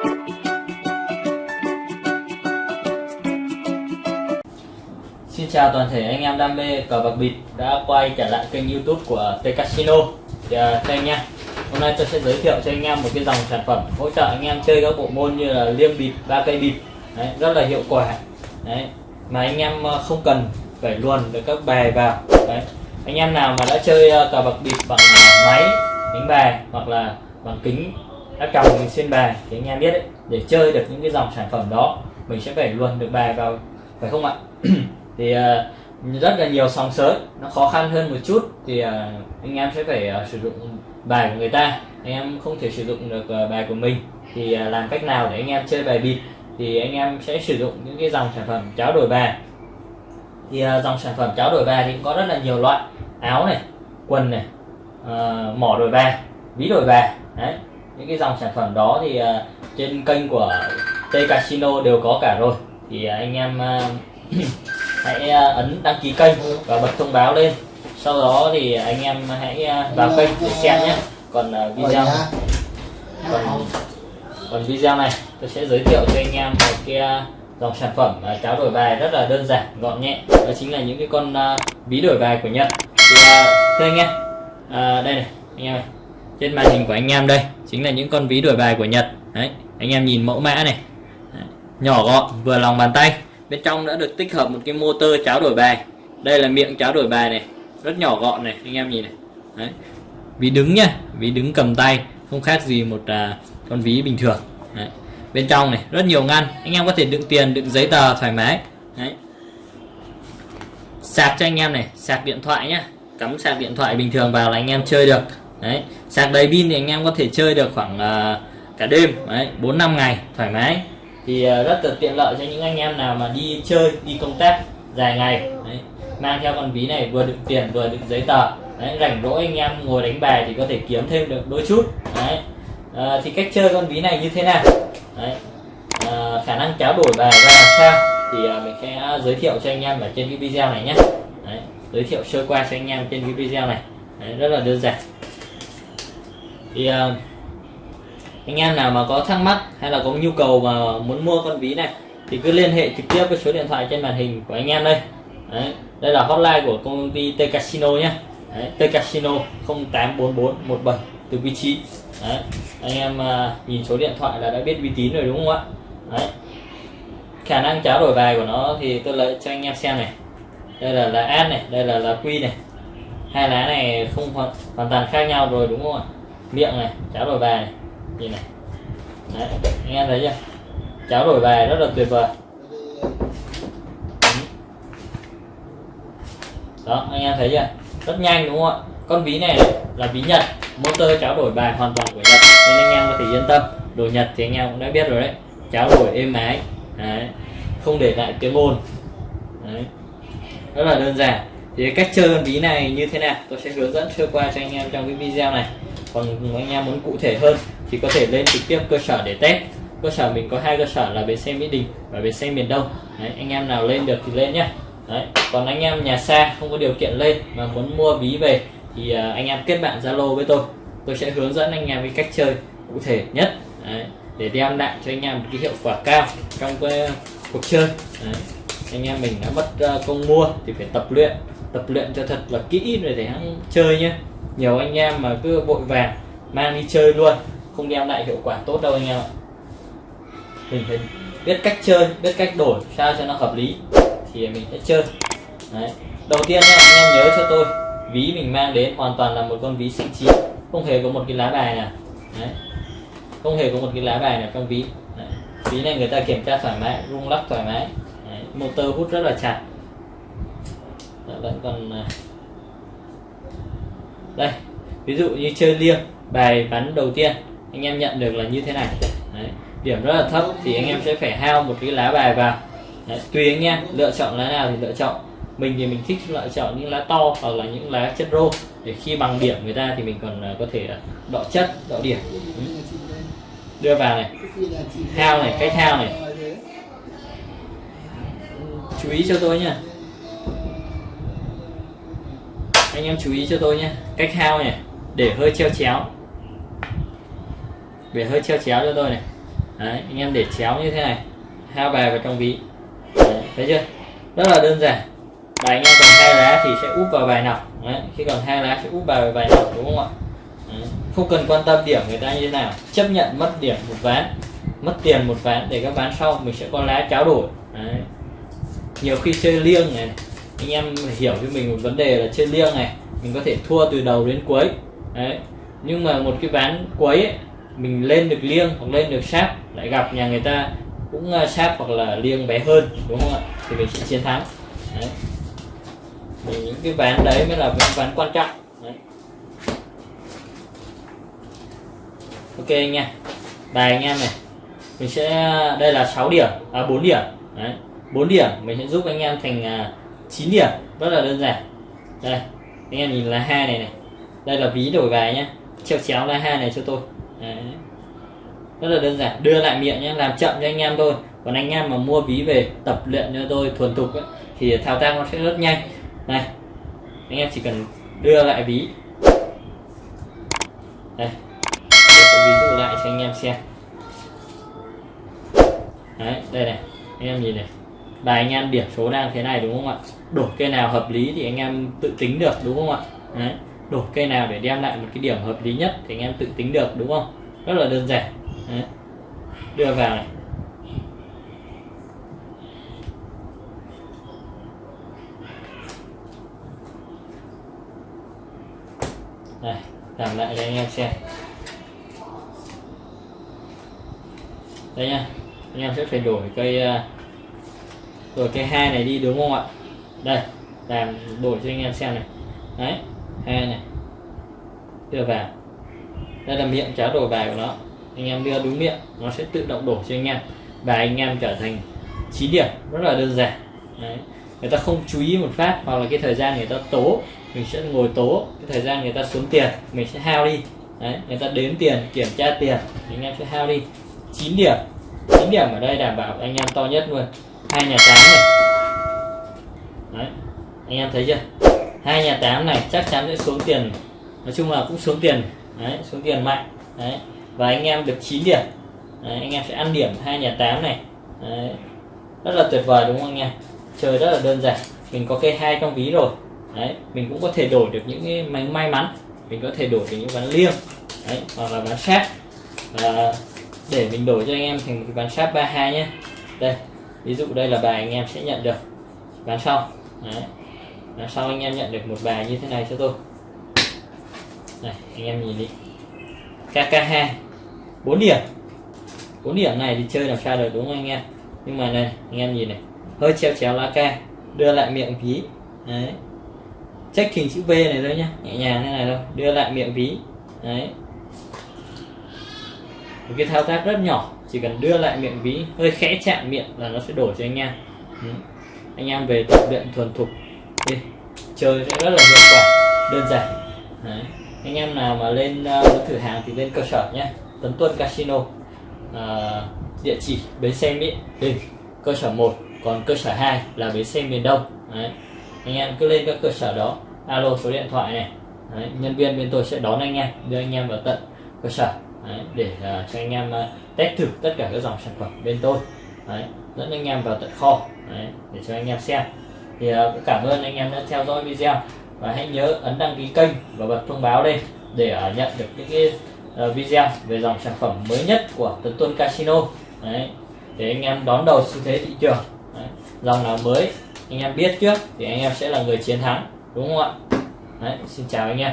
Xin chào toàn thể anh em đam mê cờ bạc bịp đã quay trở lại kênh youtube của T Casino. Thì à, uh, đây anh em hôm nay tôi sẽ giới thiệu cho anh em một cái dòng sản phẩm hỗ trợ anh em chơi các bộ môn như là liêm bịp ba cây bịp. Đấy, rất là hiệu quả. Đấy mà anh em ờ, không cần phải luồn được các bài vào. Đấy anh em nào mà đã chơi ờ, cờ bạc bịp bằng à, máy đánh bài hoặc là bằng kính đã cầm mình xuyên bài thì anh em biết đấy để chơi được những cái dòng sản phẩm đó mình sẽ phải luồn được bài vào phải không ạ? Thì uh, rất là nhiều sóng sớm nó khó khăn hơn một chút thì uh, anh em sẽ phải uh, sử dụng bài của người ta. Anh em không thể sử dụng được uh, bài của mình thì uh, làm cách nào để anh em chơi bài bịp? Thì anh em sẽ sử dụng những cái dòng sản phẩm cháo đổi bài. Thì uh, dòng sản phẩm cháo đổi bài thì cũng có rất là nhiều loại áo này quần này uh, mỏ đổi bài ví đổi bài đấy những cái dòng sản phẩm đó thì uh, trên kênh của T Casino đều có cả rồi. Thì uh, anh em uh, hãy ấn đăng ký kênh và bật thông báo lên. Sau đó thì anh em hãy vào kênh để xem nhé. Còn video còn, còn video này tôi sẽ giới thiệu cho anh em một cái dòng sản phẩm cháo đổi bài rất là đơn giản gọn nhẹ. Đó chính là những cái con ví đổi bài của Nhật. Thì thưa anh em uh, đây này anh em này trên màn hình của anh em đây chính là những con ví đổi bài của Nhật đấy anh em nhìn mẫu mã này đấy. nhỏ gọn vừa lòng bàn tay bên trong đã được tích hợp một cái motor cháo đổi bài đây là miệng cháo đổi bài này rất nhỏ gọn này anh em nhìn này đấy. ví đứng nhá ví đứng cầm tay không khác gì một à, con ví bình thường đấy. bên trong này rất nhiều ngăn anh em có thể đựng tiền đựng giấy tờ thoải mái đấy. sạc cho anh em này sạc điện thoại nhá cắm sạc điện thoại bình thường vào là anh em chơi được đấy sạc đầy pin thì anh em có thể chơi được khoảng uh, cả đêm đấy bốn năm ngày thoải mái thì uh, rất là tiện lợi cho những anh em nào mà đi chơi đi công tác dài ngày đấy. mang theo con ví này vừa đựng tiền vừa đựng giấy tờ đấy, rảnh rỗi anh em ngồi đánh bài thì có thể kiếm thêm được đôi chút đấy. À, thì cách chơi con ví này như thế nào đấy. À, khả năng cháo đổi bài ra làm sao thì uh, mình sẽ giới thiệu cho anh em ở trên cái video này nhé đấy. giới thiệu sơ qua cho anh em trên cái video này đấy, rất là đơn giản thì uh, anh em nào mà có thắc mắc hay là có nhu cầu mà muốn mua con ví này thì cứ liên hệ trực tiếp với số điện thoại trên màn hình của anh em đây. Đấy, đây là hotline của công ty T Casino nhé Đấy, T Casino 084417 từ vị trí. Đấy, anh em uh, nhìn số điện thoại là đã biết uy tín rồi đúng không ạ? Đấy. khả năng trả đổi bài của nó thì tôi lấy cho anh em xem này. Đây là là ad này đây là là quy này. Hai lá này không hoàn, hoàn toàn khác nhau rồi đúng không ạ? Miệng này cháo đổi bài này nhìn này. Đấy, anh em thấy chưa? Cháo đổi bài rất là tuyệt vời. Ừ. Đó anh em thấy chưa? Rất nhanh đúng không ạ? Con ví này là ví nhật motor cháo đổi bài hoàn toàn của nhật. Nên anh em có thể yên tâm đồ nhật thì anh em cũng đã biết rồi đấy. Cháo đổi êm ái. Đấy. không để lại tiếng ồn đấy. rất là đơn giản. Thì cách chơi con ví này như thế nào? Tôi sẽ hướng dẫn sơ qua cho anh em trong cái video này còn anh em muốn cụ thể hơn thì có thể lên trực tiếp cơ sở để test cơ sở mình có hai cơ sở là bến xe mỹ đình và bến xe miền đông đấy, anh em nào lên được thì lên nhé đấy. còn anh em nhà xa không có điều kiện lên mà muốn mua ví về thì à, anh em kết bạn zalo với tôi tôi sẽ hướng dẫn anh em cái cách chơi cụ thể nhất đấy. để đem lại cho anh em một cái hiệu quả cao trong cái à, cuộc chơi đấy. anh em mình đã mất à, công mua thì phải tập luyện tập luyện cho thật là kỹ rồi để hắn chơi nhé nhiều anh em mà cứ vội vàng, mang đi chơi luôn, không đem lại hiệu quả tốt đâu anh em ạ mình phải biết cách chơi, biết cách đổi sao cho nó hợp lý, thì mình sẽ chơi Đấy. đầu tiên nha anh em nhớ cho tôi, ví mình mang đến hoàn toàn là một con ví xịn chín, không hề có một cái lá bài nào Đấy. không hề có một cái lá bài nào trong ví Đấy. ví này người ta kiểm tra thoải mái, rung lắc thoải mái Đấy. motor hút rất là chặt vẫn còn à, đây, ví dụ như chơi liêng, bài bắn đầu tiên, anh em nhận được là như thế này. Đấy. điểm rất là thấp thì anh em sẽ phải hao một cái lá bài vào. Đấy. tùy anh em, lựa chọn lá nào thì lựa chọn. Mình thì mình thích lựa chọn những lá to hoặc là những lá chất rô. Để khi bằng điểm người ta thì mình còn à, có thể à, đọ chất, đọ điểm. Ừ. Đưa vào này. Hao này, cách hao này. Chú ý cho tôi nha anh em chú ý cho tôi nhé. Cách hao này để hơi treo chéo. Để hơi treo chéo cho tôi này. Đấy, anh em để chéo như thế này. Hao bài vào trong ví. Đấy, thấy chưa? Rất là đơn giản. Bài anh em còn hai lá thì sẽ úp vào bài nào. Đấy, khi còn hai lá sẽ úp vào bài nào đúng không ạ? Đấy, không cần quan tâm điểm người ta như thế nào. Chấp nhận mất điểm một ván mất tiền một ván để các ván sau mình sẽ có lá cháo đổi. Đấy. nhiều khi chơi liêng này anh em hiểu cho mình một vấn đề là chơi liêng này mình có thể thua từ đầu đến cuối. Đấy. Nhưng mà một cái ván cuối ấy, mình lên được liêng hoặc lên được sáp lại gặp nhà người ta cũng à, sáp hoặc là liêng bé hơn đúng không ạ? Thì mình sẽ chiến thắng. Đấy. thì những cái ván đấy mới là những ván quan trọng. Đấy. ok nha bài anh em này. Mình sẽ à, đây là 6 điểm à 4 điểm. Đấy. 4 điểm mình sẽ giúp anh em thành à, 9 điểm. Rất là đơn giản. Đây anh em nhìn là hai này này. Đây là ví đổi bài nhé treo chéo là hai này cho tôi. Đấy. rất là đơn giản. Đưa lại miệng nhé làm chậm cho anh em thôi. Còn anh em mà mua ví về tập luyện cho tôi thuần thục ấy, thì thao tác nó sẽ rất nhanh. Này anh em chỉ cần đưa lại ví. Đây. Tôi ví dụ lại cho anh em xem. Đấy đây này. Anh em nhìn này bài anh em điểm số đang thế này đúng không ạ? Đổi cây nào hợp lý thì anh em tự tính được đúng không ạ? Đấy đổi cây nào để đem lại một cái điểm hợp lý nhất thì anh em tự tính được đúng không? Rất là đơn giản. Đấy. đưa vào này. Đây làm lại cho anh em xem. Đây nha anh em sẽ phải đổi cây uh, rồi, cái hai này đi đúng không ạ? Đây, làm đổi cho anh em xem này. Đấy hai này. Đưa vào. Đây là miệng trả đổi bài của nó. Anh em đưa đúng miệng, nó sẽ tự động đổi cho anh em. Và anh em trở thành 9 điểm. Rất là đơn giản. Đấy. người ta không chú ý một phát, hoặc là cái thời gian người ta tố, mình sẽ ngồi tố. Cái thời gian người ta xuống tiền, mình sẽ hao đi. Đấy, người ta đếm tiền, kiểm tra tiền anh em sẽ hao đi. 9 điểm. 9 điểm ở đây đảm bảo anh em to nhất luôn hai nhà tám này. Đấy anh em thấy chưa? Hai nhà tám này chắc chắn sẽ xuống tiền. Nói chung là cũng xuống tiền. Đấy xuống tiền mạnh. Đấy và anh em được 9 điểm. Đấy, anh em sẽ ăn điểm hai nhà tám này. Đấy. rất là tuyệt vời đúng không anh em? Chơi rất là đơn giản. Mình có cây hai trong ví rồi. Đấy mình cũng có thể đổi được những cái may, mắn. Mình có thể đổi được những ván liêng. Đấy hoặc là ván sát và để mình đổi cho anh em thành một cái ván sát 32 nhé đây ví dụ đây là bài anh em sẽ nhận được. Ván sau. Đấy. Ván sau anh em nhận được một bài như thế này cho tôi. Này, anh em nhìn đi. KK2 4 điểm. 4 điểm này thì chơi làm sao được, đúng không anh em? Nhưng mà này, anh em nhìn này. Hơi treo chéo lá ca đưa lại miệng ví. Đấy. Check hình chữ V này thôi nhá. Nhẹ nhàng thế này thôi. Đưa lại miệng ví. Đấy. Một cái thao tác rất nhỏ chỉ cần đưa lại miệng ví hơi khẽ chạm miệng là nó sẽ đổ cho anh em. Ừ. anh em về tập luyện thuần thục. Đi. Chơi sẽ rất là hiệu quả đơn giản. Đấy. anh em nào mà lên uh, thử hàng thì lên cơ sở nhé. Tấn Tuân Casino. Uh, địa chỉ bến xe Mỹ Đình cơ sở 1 còn cơ sở 2 là bến xe miền Đông. Đấy. anh em cứ lên các cơ sở đó alo số điện thoại này. Đấy. nhân viên bên tôi sẽ đón anh em đưa anh em vào tận cơ sở đấy, để uh, cho anh em uh, test thử tất cả các dòng sản phẩm bên tôi. Đấy, dẫn anh em vào tận kho. Đấy, để cho anh em xem. Thì uh, cảm ơn anh em đã theo dõi video. Và hãy nhớ ấn đăng ký kênh và bật thông báo đây để uh, nhận được những cái uh, video về dòng sản phẩm mới nhất của Tấn Tuân Casino. Đấy, để anh em đón đầu xu thế thị trường. Đấy, dòng nào mới anh em biết trước thì anh em sẽ là người chiến thắng. Đúng không ạ? Đấy, xin chào anh em.